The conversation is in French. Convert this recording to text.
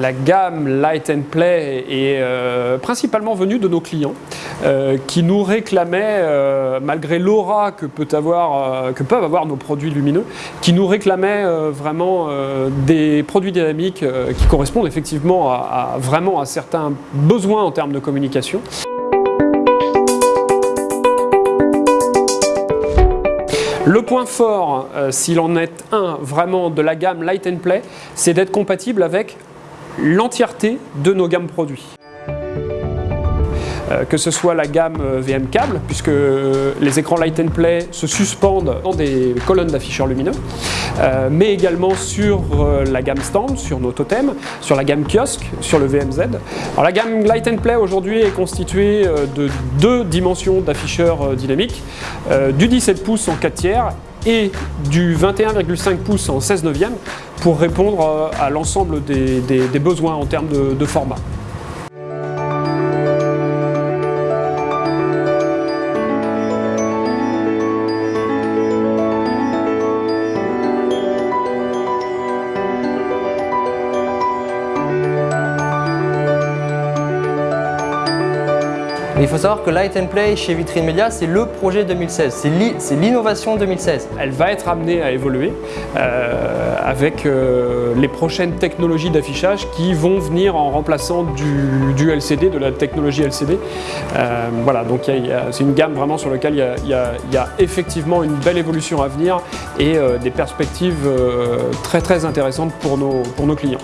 La gamme Light and Play est euh, principalement venue de nos clients euh, qui nous réclamaient, euh, malgré l'aura que, peut que peuvent avoir nos produits lumineux, qui nous réclamaient vraiment des produits dynamiques qui correspondent effectivement à, vraiment à certains besoins en termes de communication. Le point fort, s'il en est un vraiment de la gamme Light and Play, c'est d'être compatible avec l'entièreté de nos gammes produits. Euh, que ce soit la gamme euh, VM câble, puisque euh, les écrans Light Play se suspendent dans des colonnes d'afficheurs lumineux, mais également sur la gamme stand, sur nos totems, sur la gamme kiosque, sur le VMZ. Alors, la gamme Light Play aujourd'hui est constituée de deux dimensions d'afficheurs dynamiques, du 17 pouces en 4 tiers et du 21,5 pouces en 16 neuvième pour répondre euh, à l'ensemble des, besoins en termes de format. Il faut savoir que Light and Play chez Vitrine Media, c'est le projet 2016, c'est l'innovation 2016. Elle va être amenée à évoluer euh, avec euh, les prochaines technologies d'affichage qui vont venir en remplaçant du, LCD, de la technologie LCD. Euh, voilà, donc c'est une gamme vraiment sur laquelle il y, a, effectivement une belle évolution à venir et des perspectives très très intéressantes pour nos, pour nos clients.